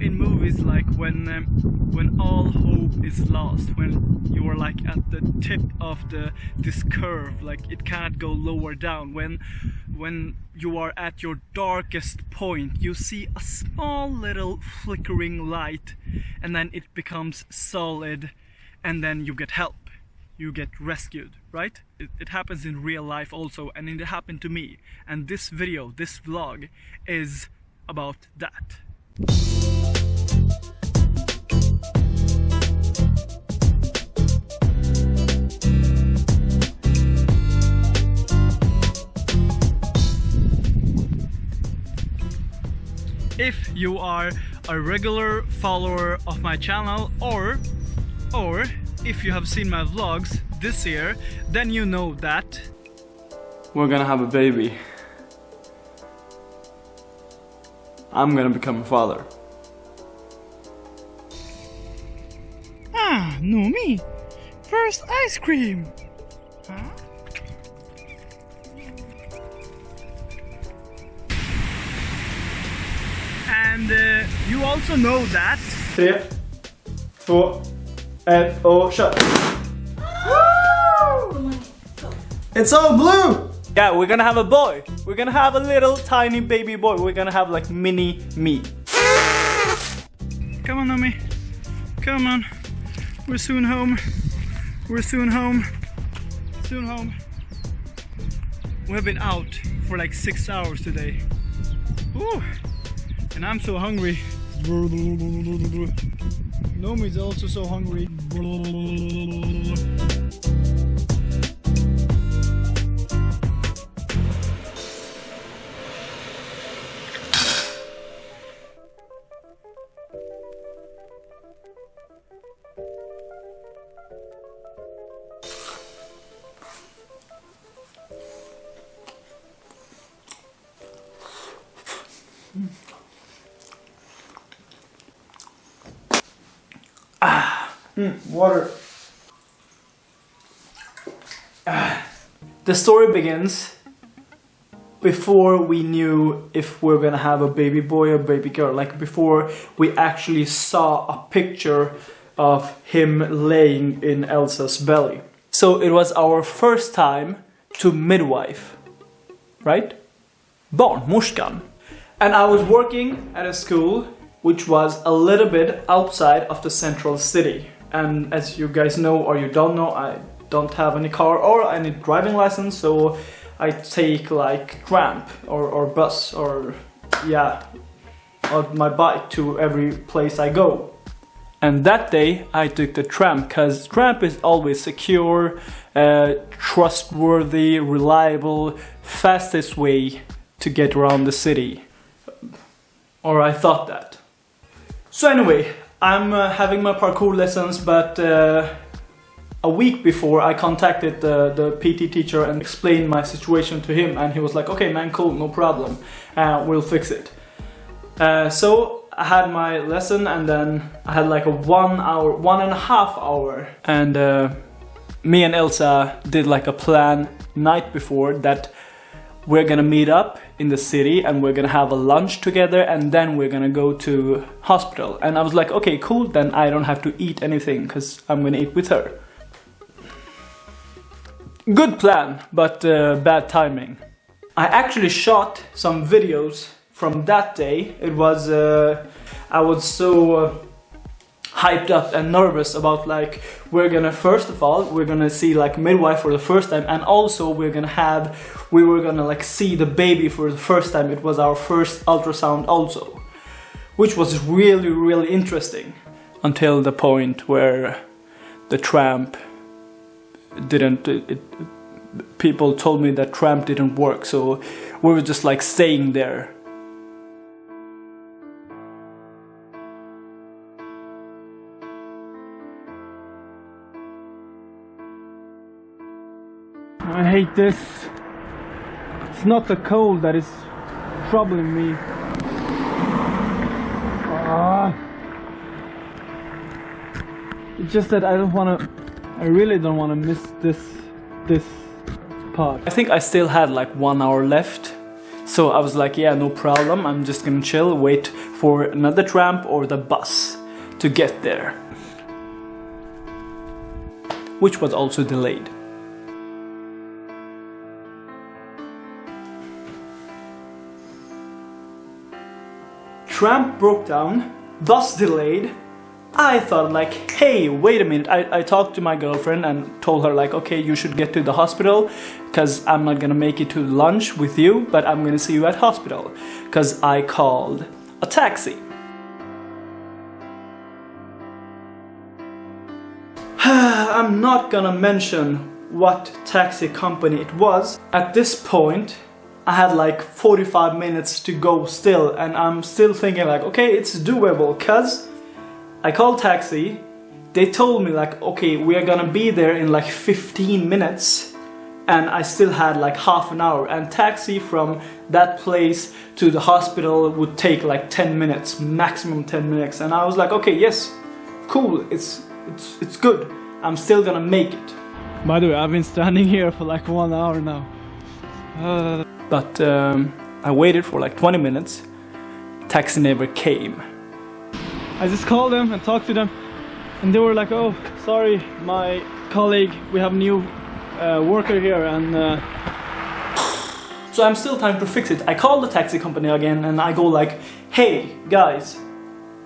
in movies like when um, when all hope is lost when you are like at the tip of the this curve like it can't go lower down. When when you are at your darkest point you see a small little flickering light and then it becomes solid and then you get help. You get rescued right? It, it happens in real life also and it happened to me. And this video this vlog is about that if you are a regular follower of my channel or or if you have seen my vlogs this year then you know that we're gonna have a baby I'm gonna become a father Ah, no me. First ice cream. Huh? and uh, you also know that 3, 2, 1 och kör! It's all blue! Yeah, we're gonna have a boy. We're gonna have a little tiny baby boy. We're gonna have like mini me. Come on, Nomi. Come on. We're soon home. We're soon home. Soon home. We have been out for like six hours today. Ooh. And I'm so hungry. Nomi's also so hungry. Hmm, water. The story begins before we knew if we're gonna have a baby boy or baby girl. Like before we actually saw a picture of him laying in Elsa's belly. So it was our first time to midwife, right? Barnmorskan. And I was working at a school which was a little bit outside of the central city. And as you guys know or you don't know, I don't have any car or any driving license, so I take like tramp or, or bus or yeah, or my bike to every place I go. And that day I took the tram because tramp is always secure, uh, trustworthy, reliable, fastest way to get around the city. Or I thought that. So anyway, I'm uh, having my parkour lessons, but uh, a week before I contacted the, the PT teacher and explained my situation to him and he was like, okay man, cool, no problem, uh, we'll fix it. Uh, so I had my lesson and then I had like a one hour, one and a half hour and uh, me and Elsa did like a plan night before that we're gonna meet up in the city and we're gonna have a lunch together and then we're gonna go to hospital. And I was like okay cool then I don't have to eat anything because I'm gonna eat with her. Good plan but uh, bad timing. I actually shot some videos from that day. It was uh, I was so uh, hyped up and nervous about like we're gonna first of all we're gonna see like midwife for the first time and also we're gonna have we were gonna like see the baby for the first time. It was our first ultrasound also which was really really interesting until the point where the tramp didn't it, it, people told me that tramp didn't work so we were just like staying there This. It's not the cold that is troubling me. Ah. It's just that I don't want to. I really don't want to miss this this part. I think I still had like one hour left. So I was like, yeah, no problem. I'm just gonna chill, wait for another tram or the bus to get there, which was also delayed. Tramp broke down, thus delayed. I thought like, hey, wait a minute. I, I talked to my girlfriend and told her like, okay, you should get to the hospital because I'm not gonna make it to lunch with you, but I'm gonna see you at hospital because I called a taxi. I'm not gonna mention what taxi company it was. At this point, I had like 45 minutes to go still and I'm still thinking like, okay, it's doable cause I called taxi. They told me like, okay, we are gonna be there in like 15 minutes and I still had like half an hour and taxi from that place to the hospital would take like 10 minutes, maximum 10 minutes and I was like, okay, yes, cool, it's, it's, it's good. I'm still gonna make it. By the way, I've been standing here for like one hour now. Uh, But um, I waited for like 20 minutes. Taxi never came. I just called them and talked to them, and they were like, "Oh, sorry, my colleague, we have new uh, worker here, and uh, So I'm still trying to fix it. I call the taxi company again and I go like, hey guys,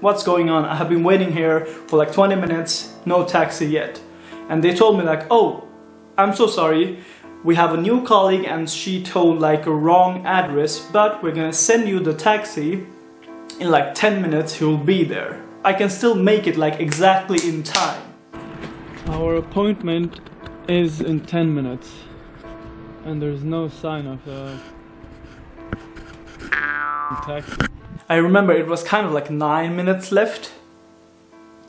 what's going on? I have been waiting here for like 20 minutes, no taxi yet. And they told me like, oh, I'm so sorry. We have a new colleague and she told like a wrong address, but we're gonna send you the taxi in like 10 minutes, he will be there. I can still make it like exactly in time. our appointment is in 10 minutes, and there's no sign of a taxi." I remember it was kind of like nine minutes left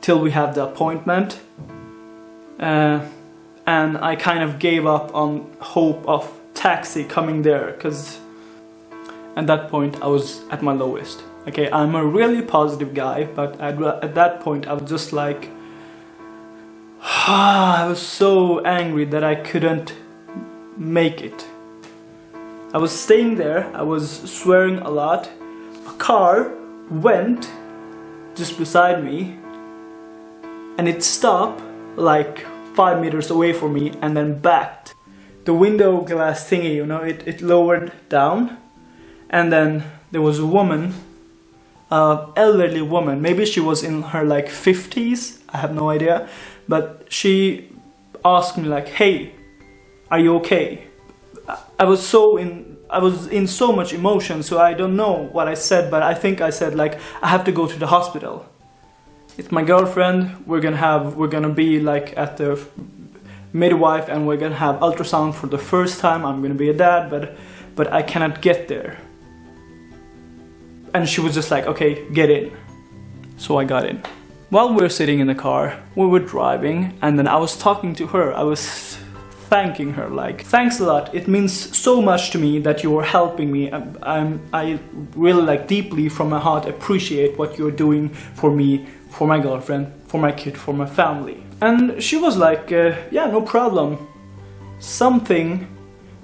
till we have the appointment. Uh, and I kind of gave up on hope of taxi coming there because at that point I was at my lowest. Okay, I'm a really positive guy, but at, at that point I was just like, I was so angry that I couldn't make it. I was staying there, I was swearing a lot. A car went just beside me and it stopped like five meters away from me and then backed. The window glass thingy, you know, it, it lowered down and then there was a woman, a elderly woman, maybe she was in her like 50s, I have no idea, but she asked me like, hey, are you okay? I was so in I was in so much emotion so I don't know what I said but I think I said like I have to go to the hospital. It's my girlfriend. We're gonna have we're gonna be like at the midwife and we're gonna have ultrasound for the first time. I'm gonna be a dad but but I cannot get there. And she was just like okay get in. So I got in. While we were sitting in the car, we were driving and then I was talking to her. I was thanking her like thanks a lot. It means so much to me that you are helping me. I'm, I'm i really like deeply from my heart appreciate what you're doing for me for my girlfriend for my kid for my family. And she was like uh, yeah no problem. Something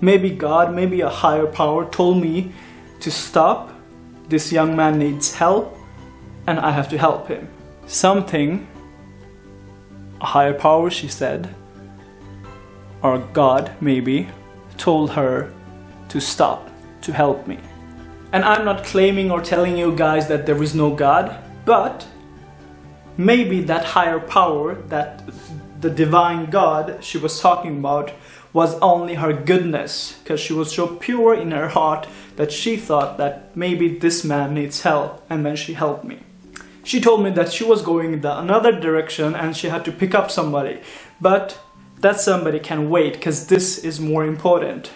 maybe god maybe a higher power told me to stop. This young man needs help and i have to help him. Something a higher power she said or God maybe, told her to stop, to help me. And I'm not claiming or telling you guys that there is no God, but maybe that higher power, that the divine God she was talking about, was only her goodness, because she was so pure in her heart that she thought that maybe this man needs help, and then she helped me. She told me that she was going the another direction and she had to pick up somebody, but that somebody can wait because this is more important.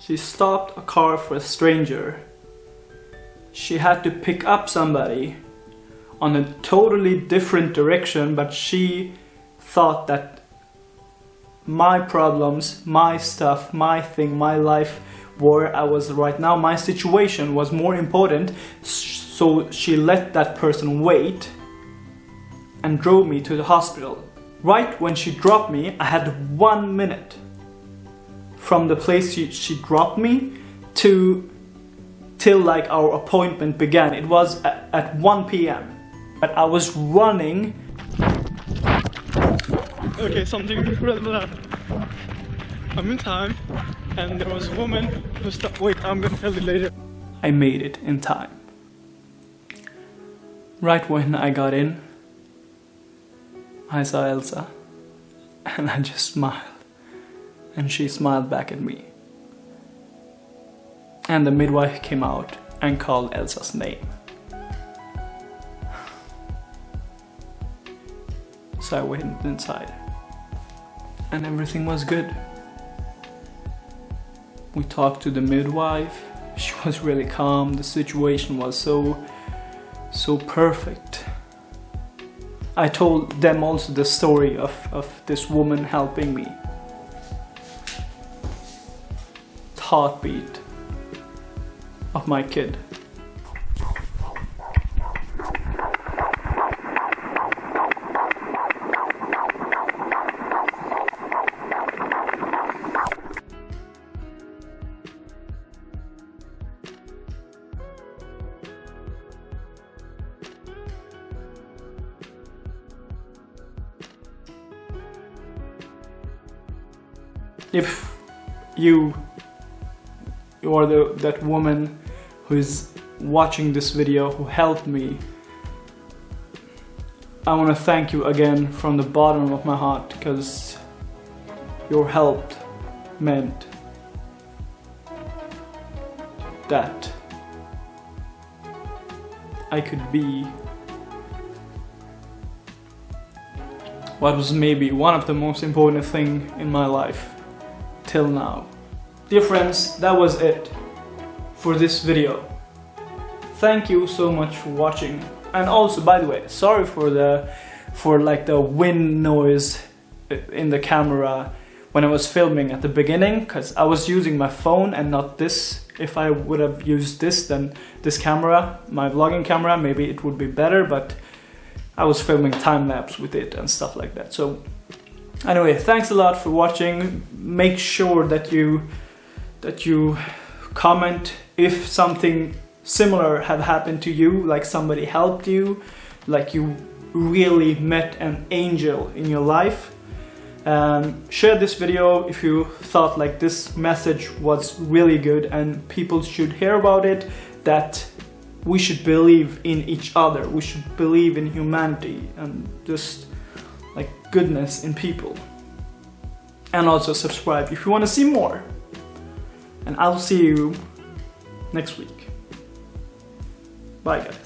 She stopped a car for a stranger. She had to pick up somebody on a totally different direction, but she thought that my problems, my stuff, my thing, my life, where I was right now, my situation was more important, so she let that person wait and drove me to the hospital. Right when she dropped me, I had one minute from the place she, she dropped me to till like our appointment began. It was at, at 1 p.m. But I was running. Okay, something. I'm in time, and there was a woman who stopped. Wait, I'm gonna tell you later. I made it in time. Right when I got in, I saw Elsa and I just smiled. And she smiled back at me. And the midwife came out and called Elsa's name. So I went inside. And everything was good. We talked to the midwife. She was really calm. The situation was so, so perfect. I told them also the story of, of this woman helping me. Heartbeat of my kid. If you are the that woman who is watching this video who helped me I want to thank you again from the bottom of my heart because your help meant that I could be what was maybe one of the most important thing in my life till now. Dear friends, that was it for this video. Thank you so much for watching. And also, by the way, sorry for the for like the wind noise in the camera when I was filming at the beginning because I was using my phone and not this. If I would have used this, then this camera, my vlogging camera, maybe it would be better, but I was filming time lapse with it and stuff like that. So anyway thanks a lot for watching. Make sure that you that you comment if something similar have happened to you like somebody helped you like you really met an angel in your life. Um, share this video if you thought like this message was really good and people should hear about it that we should believe in each other. We should believe in humanity and just goodness in people. And also subscribe if you want to see more. And I'll see you next week. Bye guys.